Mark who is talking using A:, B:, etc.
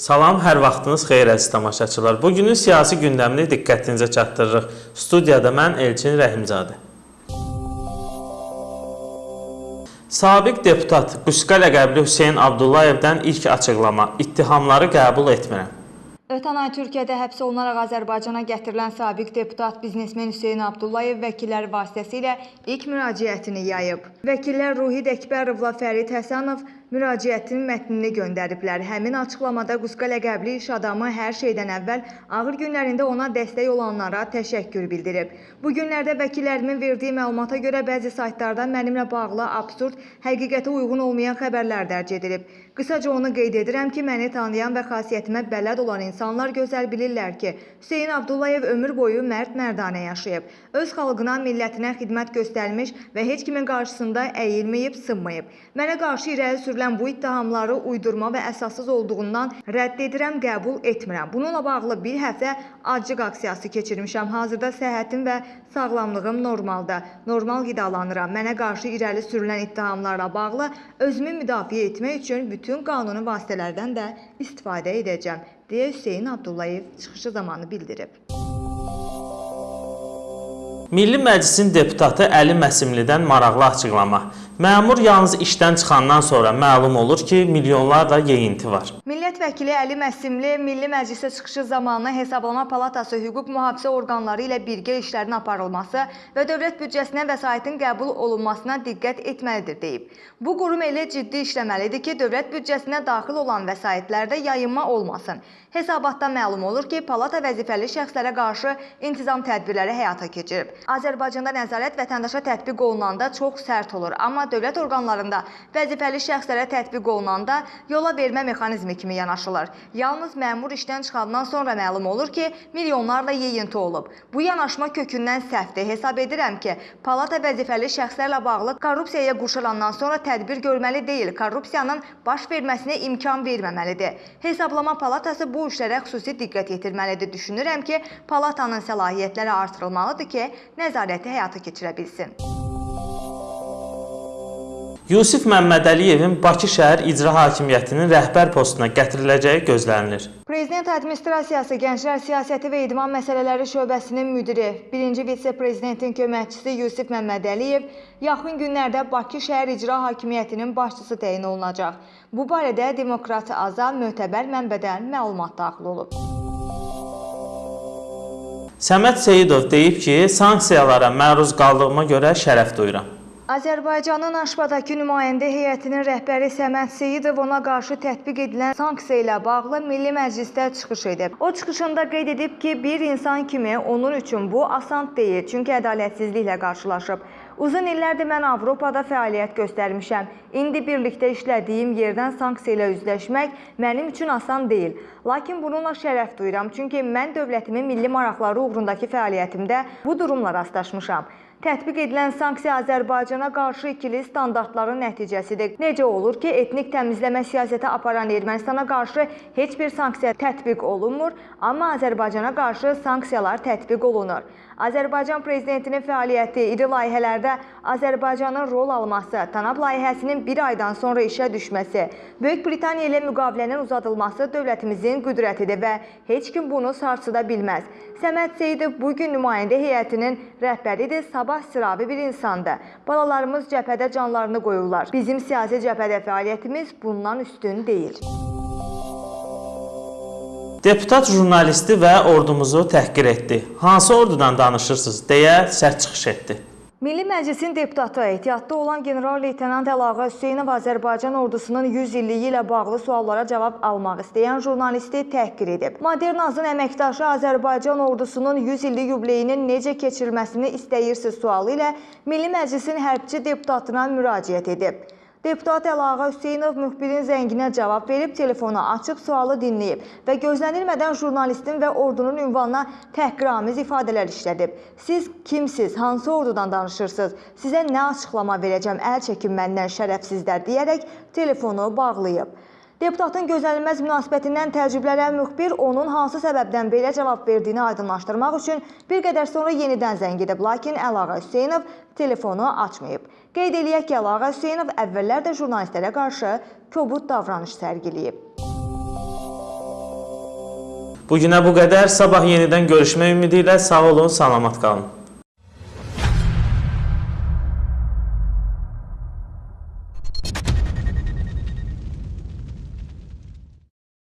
A: Salam, hər vaxtınız xeyir əziz tamaşaçılar. Bu günün siyasi gündəmini diqqətinizə çatdırırıq. Studiyada mən Elçin Rəhimzadə. Sabiq deputat Qusqa ləqəbli Hüseyn Abdullayevdən ilk açıqlama: İttihamları qəbul etmirəm.
B: Ötən ay Türkiyədə həbs olunaraq Azərbaycana gətirilən sabiq deputat biznesmen Hüseyn Abdullayev vəkillər vasitəsilə ilk müraciətini yayıb. Vəkillər Ruhid Əkbərovla Fərid Həsənov müraciətin mətnini göndəriblər. Həmin açıqlamada Qusqa ləqəbli iş adamı hər şeydən əvvəl ağır günlərində ona dəstək olanlara təşəkkür bildirib. Bu günlərdə vəkillərimin verdiyi məlumata görə bəzi saytlarda mənimlə bağlı absurd, həqiqətə uyğun olmayan xəbərlər dərc edilib. Qısaca onu qeyd edirəm ki, məni tanıyan və xasiyyətimə bələd olan insanlar gözəl bilirlər ki, Hüseyn Abdullayev ömür boyu mərd-mərdanə yaşayıb. Öz xalqına, millətinə xidmət göstərmiş və heç kimin qarşısında əyilməyib, sınmayıb. Mənə qarşı irəli sürülən bu ittihamları uydurma və əsassız olduğundan rədd edirəm, qəbul etmirəm. Bununla bağlı bir həftə acıq aksiyası keçirmişəm. Hazırda səhhətim və sağlamlığım normalda. Normal qidalanıram. Mənə qarşı irəli sürülən ittihamlarla bağlı özümü müdafiə etmək üçün bütün qanuni vasitələrdən də istifadə edəcəm, deyə Hüseyn Abdullayev çıxışı zamanı bildirib.
A: Milli Məclisin deputatı Əli Məsimlidən maraqlı açıqlama. Məmur yalnız işdən çıxandan sonra məlum olur ki, milyonlarla yeyinti var.
B: Millət vəkili Əli Məsimli Milli Məclisə çıxışı zamanı Hesablama Palatası hüquq mühafizə orqanları ilə birgə işlərin aparılması və dövlət büdcəsinə vəsaitin qəbul olunmasına diqqət etməlidir deyib. Bu qurum elə ciddi işləməlidir ki, dövlət büdcəsinə daxil olan vəsaitlərdə yayınma olmasın. Hesabatdan məlum olur ki, palata vəzifəli şəxslərə qarşı intizam tədbirləri həyata keçirib. Azərbaycanda nəzarət vətəndaşa tətbiq olunanda çox sərt olur, amma dövlət orqanlarında vəzifəli şəxslərə tətbiq olunanda yola vermə mexanizmi kimi yanaşılır. Yalnız məmur işdən çıxandan sonra məlum olur ki, milyonlarla yeyinti olub. Bu yanaşma kökündən səhvdir. Hesab edirəm ki, palata vəzifəli şəxslərlə bağlı korrupsiyaya quşulandan sonra tədbir görməli deyil, korrupsiyanın baş verməsinə imkan verməməlidir. Hesablama palatası bu işlərə xüsusi diqqət yetirməlidir. Düşünürəm ki, palatanın səlahiyyətləri artırılmalıdır ki, nəzarəti həyata keçirə bilsin.
A: Yusif Məmmədəliyevin Bakı şəhər icra hakimiyyətinin rəhbər postuna gətiriləcəyi gözlənilir.
B: Prezident Administrasiyası Gənclər Siyasəti və İdman Məsələləri şöbəsinin müdiri, 1-ci vitse-prezidentin köməkçisi Yusif Məmmədəliyev yaxın günlərdə Bakı şəhər icra hakimiyyətinin başçısı təyin olunacaq. Bu barədə Demokrat Azam mötəbər mənbədən məlumat daxil olub.
A: Səməd Seyidov deyib ki, sanksiyalara məruz qaldığıma görə şərəf duyuram.
B: Azərbaycanın Aşbadakı nümayəndə heyətinin rəhbəri Səməd Seyidov ona qarşı tətbiq edilən sanksiya ilə bağlı Milli Məclisdə çıxış edib. O çıxışında qeyd edib ki, bir insan kimi onun üçün bu asan deyil, çünki ədalətsizliklə qarşılaşıb. Uzun illərdir mən Avropada fəaliyyət göstərmişəm. İndi birlikdə işlədiyim yerdən sanksiya ilə üzləşmək mənim üçün asan deyil. Lakin bununla şərəf duyuram, çünki mən dövlətimin milli maraqları uğrundakı fəaliyyətimdə bu durumla rastlaşmışam. Tətbiq edilən sanksiya Azərbaycana qarşı ikili standartların nəticəsidir. Necə olur ki, etnik təmizləmə siyasəti aparan Ermənistana qarşı heç bir sanksiya tətbiq olunmur, amma Azərbaycana qarşı sanksiyalar tətbiq olunur. Azərbaycan prezidentinin fəaliyyəti, iri layihələrdə Azərbaycanın rol alması, TANAP layihəsinin bir aydan sonra işə düşməsi, Böyük Britaniya ilə müqavilənin uzadılması dövlətimizin qüdrətidir və heç kim bunu sarsıda bilməz. Səməd Seyidov bugün nümayəndə heyətinin rəhbəridir, sabah sıravi bir insandır. Balalarımız cəbhədə canlarını qoyurlar. Bizim siyasi cəbhədə fəaliyyətimiz bundan üstün deyil.
A: Deputat jurnalisti və ordumuzu təhqir etdi. Hansı ordudan danışırsınız deyə sərt çıxış etdi.
B: Milli Məclisin deputatı ehtiyatda olan general-leytenant Əlağa Hüseynov Azərbaycan ordusunun 100 illiyi ilə bağlı suallara cavab almaq istəyən jurnalisti təhqir edib. Modernazın əməkdaşı Azərbaycan ordusunun 100 illik yubileyinin necə keçirilməsini istəyirsiz sualı ilə Milli Məclisin hərbçi deputatına müraciət edib. Deputat Əlağa Hüseynov müxbirin zənginə cavab verib, telefonu açıb sualı dinləyib və gözlənilmədən jurnalistin və ordunun ünvanına təhqiramiz ifadələr işlədib. Siz kimsiz, hansı ordudan danışırsınız, sizə nə açıqlama verəcəm, əl çəkin məndən şərəfsizlər deyərək telefonu bağlayıb. Deputatın gözlənilməz münasibətindən təəccüblənən müxbir onun hansı səbəbdən belə cavab verdiyini aydınlaşdırmaq üçün bir qədər sonra yenidən zəng edib, lakin Əlağa Hüseynov telefonu açmayıb. Qeyd eləyək ki, Əlağa Hüseynov əvvəllər də jurnalistlərə qarşı kobud davranış sərgiləyib.
A: Bu günə bu qədər. Sabah yenidən görüşmək ümidi ilə sağ olun, salamat qalın.